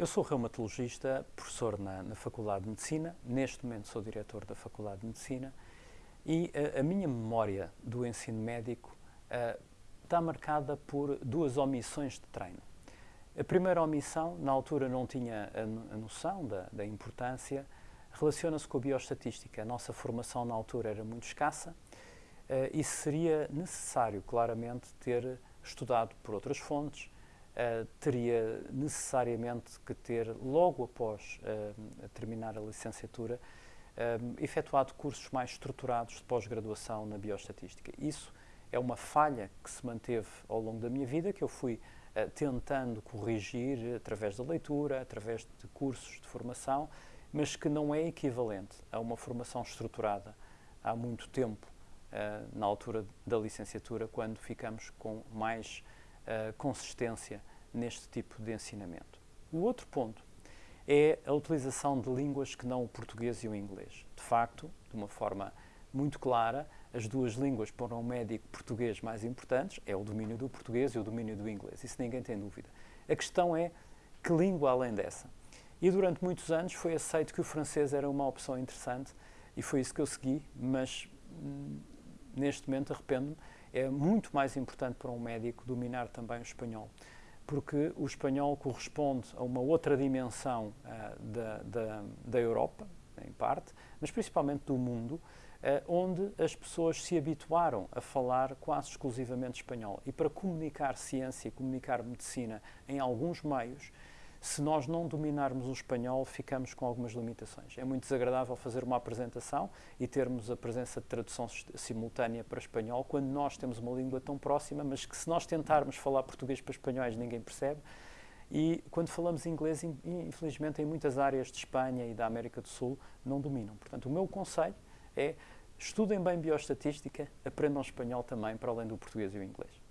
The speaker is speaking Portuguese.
Eu sou reumatologista, professor na, na, Faculdade de Medicina, neste momento sou diretor da Faculdade de Medicina e a, a minha memória do ensino médico uh, está marcada por duas omissões de treino. A primeira omissão, na altura não tinha a, a noção da, da importância, relaciona-se com a bioestatística. A nossa formação na altura era muito escassa uh, e seria necessário, claramente, ter estudado por outras fontes, uh, teria necessariamente que ter, logo após uh, terminar a licenciatura, efetuado cursos mais estruturados de pós-graduação na bioestatística. Isso é uma falha que se manteve ao longo da minha vida, que eu fui tentando corrigir através da leitura, através de cursos de formação, mas que não é equivalente a uma formação estruturada há muito tempo, uh, na altura da licenciatura, quando ficamos com mais uh, consistência neste tipo de ensinamento. O outro ponto é a utilização de línguas que não o português e o inglês. De facto, de uma forma muito clara, as duas línguas para um médico português mais importantes é o domínio do português e o domínio do inglês. Isso ninguém tem dúvida. A questão é que língua além dessa? E durante muitos anos foi aceito que o francês era uma opção interessante e foi isso que eu segui, mas hum, neste momento arrependo-me. É muito mais importante para um médico dominar também o espanhol, porque o espanhol corresponde a uma outra dimensão uh, da, da, da Europa, em parte, mas principalmente do mundo, uh, onde as pessoas se habituaram a falar quase exclusivamente espanhol. E para comunicar ciência e comunicar medicina em alguns meios, se nós não dominarmos o espanhol, ficamos com algumas limitações. É muito desagradável fazer uma apresentação e termos a presença de tradução simultânea para espanhol, quando nós temos uma língua tão próxima, mas que se nós tentarmos falar português para espanhóis, ninguém percebe. E quando falamos inglês, infelizmente, em muitas áreas de Espanha e da América do Sul, não dominam. Portanto, o meu conselho é estudem bem bioestatística, aprendam espanhol também, para além do português e o inglês.